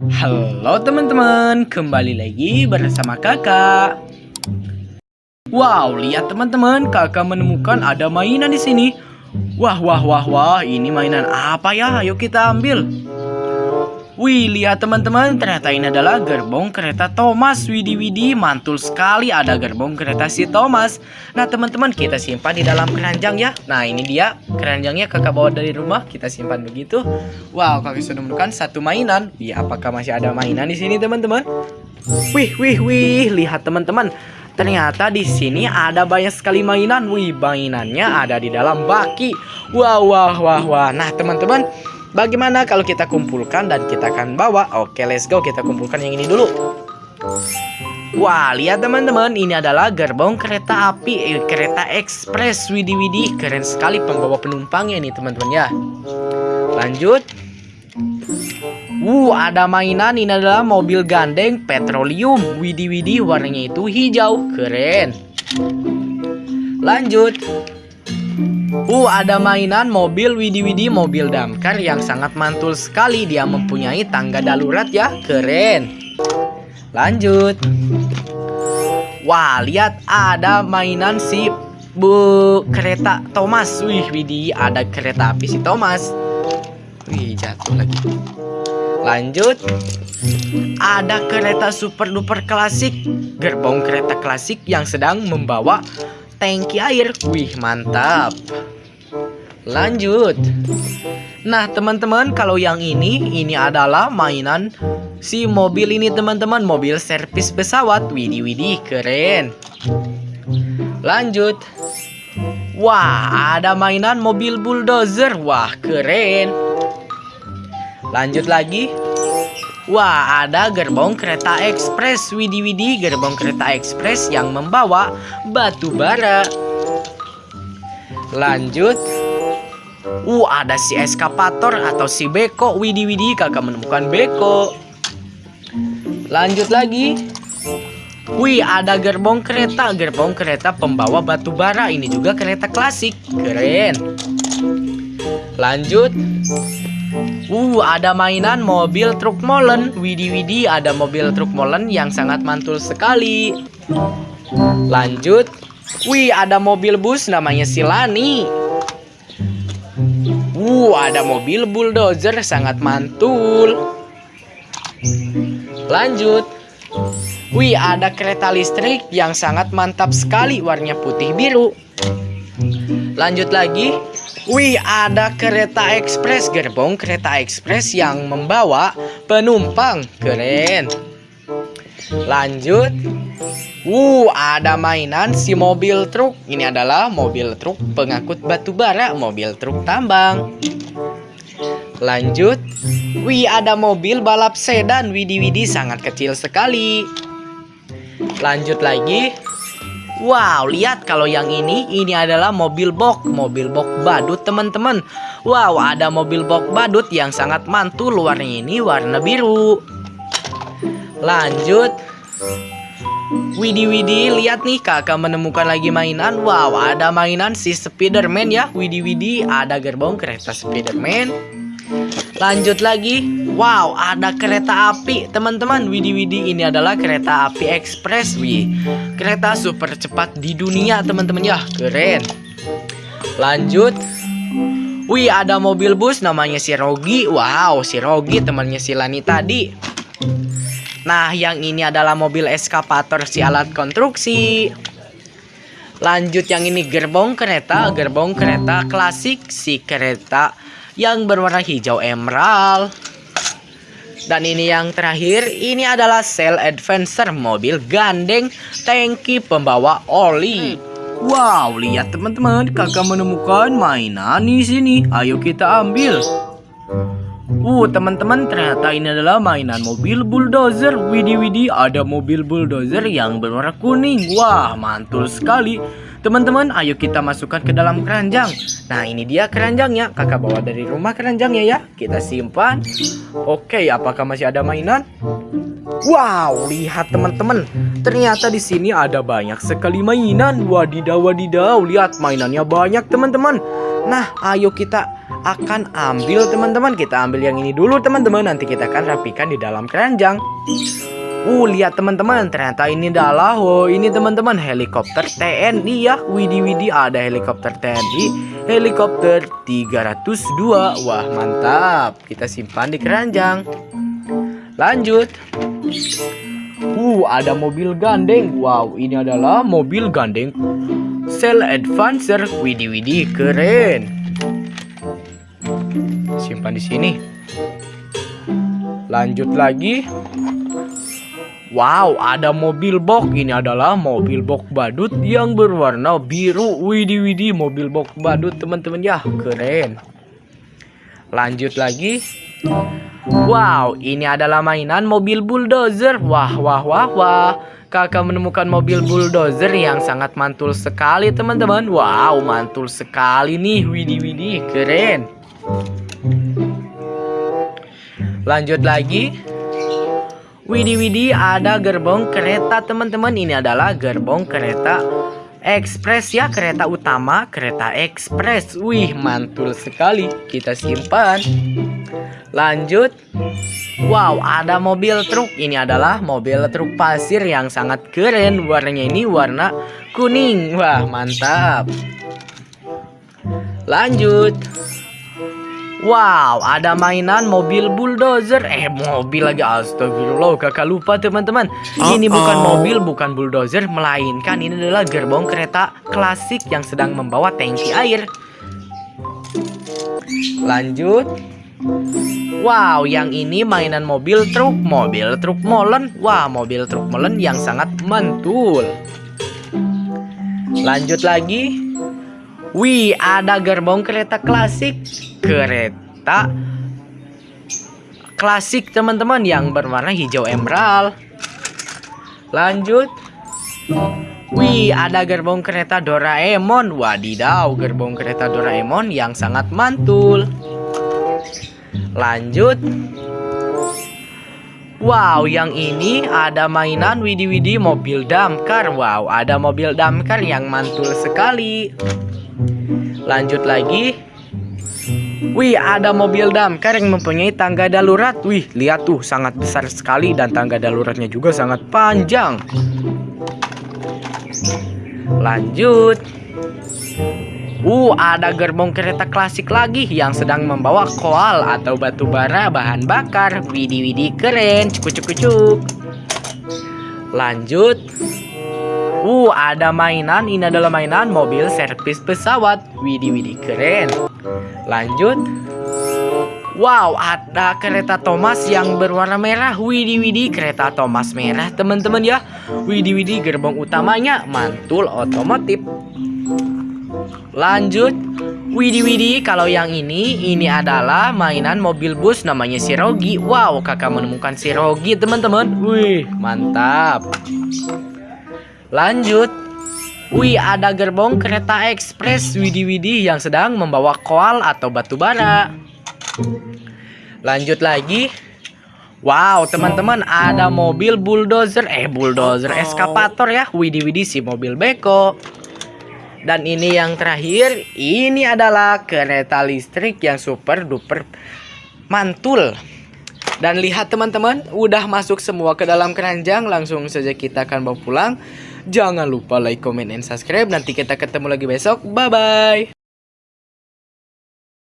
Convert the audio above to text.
Halo teman-teman, kembali lagi bersama kakak. Wow, lihat teman-teman, kakak menemukan ada mainan di sini. Wah, wah, wah, wah, ini mainan apa ya? Ayo kita ambil. Wih, lihat teman-teman, ternyata ini adalah gerbong kereta Thomas. Widih, widih, mantul sekali ada gerbong kereta si Thomas. Nah, teman-teman, kita simpan di dalam keranjang ya. Nah, ini dia keranjangnya kakak bawa dari rumah. Kita simpan begitu. Wow, kakak sudah menemukan satu mainan. Wih, apakah masih ada mainan di sini, teman-teman? Wih, wih, wih, lihat teman-teman. Ternyata di sini ada banyak sekali mainan. Wih, mainannya ada di dalam baki. Wah, wah, wah, wah. Nah, teman-teman, Bagaimana kalau kita kumpulkan dan kita akan bawa? Oke, let's go. Kita kumpulkan yang ini dulu. Wah, lihat teman-teman, ini adalah gerbong kereta api, eh, kereta ekspres. Widih, widih, keren sekali pembawa penumpangnya ini, teman-teman ya. Lanjut. Uh, ada mainan ini adalah mobil gandeng petroleum. Widih, widih, warnanya itu hijau. Keren. Lanjut. Uh, ada mainan mobil Widi-Widi mobil damkar yang sangat mantul sekali. Dia mempunyai tangga darurat ya, keren. Lanjut. Wah, lihat ada mainan si Bu kereta Thomas. Wih, Widi, ada kereta api si Thomas. Wih, jatuh lagi. Lanjut. Ada kereta super duper klasik. Gerbong kereta klasik yang sedang membawa tangki air. Wih, mantap. Lanjut. Nah, teman-teman, kalau yang ini, ini adalah mainan si mobil ini, teman-teman. Mobil servis pesawat. Widih, widih, keren. Lanjut. Wah, ada mainan mobil bulldozer. Wah, keren. Lanjut lagi. Wah, ada gerbong kereta ekspres. Widih, gerbong kereta ekspres yang membawa batu bara. Lanjut. Uh, ada si eskapator atau si beko. Widih, kakak menemukan beko. Lanjut lagi. Wih, ada gerbong kereta, gerbong kereta pembawa batu bara. Ini juga kereta klasik. Keren. Lanjut. Uh, ada mainan mobil truk molen. Widi Widi ada mobil truk molen yang sangat mantul sekali. Lanjut. Wih, ada mobil bus namanya Silani. Uh, ada mobil bulldozer sangat mantul. Lanjut. Wih, ada kereta listrik yang sangat mantap sekali warnanya putih biru. Lanjut lagi. Wih, ada kereta ekspres, gerbong kereta ekspres yang membawa penumpang. Keren. Lanjut. Uh, ada mainan si mobil truk. Ini adalah mobil truk pengangkut batu bara, mobil truk tambang. Lanjut. Wih, ada mobil balap sedan. Widi-widi sangat kecil sekali. Lanjut lagi. Wow, lihat kalau yang ini, ini adalah mobil box, mobil box badut teman-teman. Wow, ada mobil box badut yang sangat mantul, warnanya ini warna biru. Lanjut. Widi Widi, lihat nih kakak menemukan lagi mainan. Wow, ada mainan si Spiderman ya. Widi Widi, ada gerbong kereta Spiderman. Lanjut lagi. Wow, ada kereta api, teman-teman. Widi Widi ini adalah kereta api ekspres, wih. Kereta super cepat di dunia, teman-teman ya. Keren. Lanjut. Wih, ada mobil bus namanya si Rogi. Wow, si Rogi temannya si Lani tadi. Nah, yang ini adalah mobil eskapator si alat konstruksi. Lanjut yang ini gerbong kereta, gerbong kereta klasik si kereta yang berwarna hijau emerald. Dan ini yang terakhir, ini adalah Cell Adventure mobil gandeng tangki pembawa oli. Wow, lihat teman-teman, kakak menemukan mainan di sini. Ayo kita ambil. Uh, teman-teman, ternyata ini adalah mainan mobil bulldozer. Widih, ada mobil bulldozer yang berwarna kuning. Wah, mantul sekali. Teman-teman, ayo kita masukkan ke dalam keranjang. Nah, ini dia keranjangnya. Kakak bawa dari rumah keranjangnya ya. Kita simpan. Oke, apakah masih ada mainan? Wow, lihat teman-teman. Ternyata di sini ada banyak sekali mainan. Wadidaw, wadidaw. Lihat mainannya banyak teman-teman. Nah, ayo kita akan ambil teman-teman Kita ambil yang ini dulu teman-teman Nanti kita akan rapikan di dalam keranjang Uh, lihat teman-teman, ternyata ini adalah oh ini teman-teman helikopter TNI ya. Widi Widi ada helikopter TNI, helikopter 302. Wah, mantap. Kita simpan di keranjang. Lanjut. Uh, ada mobil gandeng. Wow, ini adalah mobil gandeng Cell Advancer. Widi Widi keren. Simpan di sini. Lanjut lagi. Wow, ada mobil box. Ini adalah mobil box badut yang berwarna biru. Widih widih, mobil box badut teman-teman ya, keren. Lanjut lagi. Wow, ini adalah mainan mobil bulldozer. Wah, wah, wah, wah. Kakak menemukan mobil bulldozer yang sangat mantul sekali teman-teman. Wow, mantul sekali nih. Widih widih, keren. Lanjut lagi. Widih widih ada gerbong kereta teman-teman. Ini adalah gerbong kereta ekspres ya Kereta utama kereta ekspres. Wih mantul sekali. Kita simpan. Lanjut. Wow ada mobil truk. Ini adalah mobil truk pasir yang sangat keren. Warnanya ini warna kuning. Wah mantap. Lanjut Wow, ada mainan mobil bulldozer. Eh, mobil lagi. Astagfirullah, kakak lupa teman-teman. Ini bukan mobil, bukan bulldozer, melainkan ini adalah gerbong kereta klasik yang sedang membawa tangki air. Lanjut. Wow, yang ini mainan mobil truk, mobil truk molen. Wah, mobil truk molen yang sangat mantul. Lanjut lagi. Wih, ada gerbong kereta klasik. Kereta klasik teman-teman yang berwarna hijau emerald. Lanjut. Wih, ada gerbong kereta Doraemon. Wadidaw, gerbong kereta Doraemon yang sangat mantul. Lanjut. Wow, yang ini ada mainan widi-widi mobil damkar. Wow, ada mobil damkar yang mantul sekali. Lanjut lagi. Wih, ada mobil damkar yang mempunyai tangga darurat. Wih, lihat tuh, sangat besar sekali dan tangga daruratnya juga sangat panjang. Lanjut. Uh, ada gerbong kereta klasik lagi yang sedang membawa koal atau batu bara bahan bakar. Widi widi keren, cuk cuk cuk. Lanjut. Uh, ada mainan. Ini adalah mainan mobil servis pesawat. Widih, widih, keren. Lanjut. Wow, ada kereta Thomas yang berwarna merah. Widih, widih, kereta Thomas merah, teman-teman ya. Widih, widih, gerbong utamanya mantul otomotif. Lanjut. Widih, widih, kalau yang ini, ini adalah mainan mobil bus namanya Sirogi. Wow, kakak menemukan Sirogi, teman-teman. Wih, mantap. Lanjut. Wih, ada gerbong kereta ekspres Widi-Widi yang sedang membawa koal atau batu bara. Lanjut lagi. Wow, teman-teman, ada mobil bulldozer, eh bulldozer eskapator ya. Widi-Widi si mobil beko. Dan ini yang terakhir, ini adalah kereta listrik yang super duper mantul. Dan lihat teman-teman, udah masuk semua ke dalam keranjang, langsung saja kita akan bawa pulang. Jangan lupa like, comment, and subscribe. Nanti kita ketemu lagi besok. Bye-bye.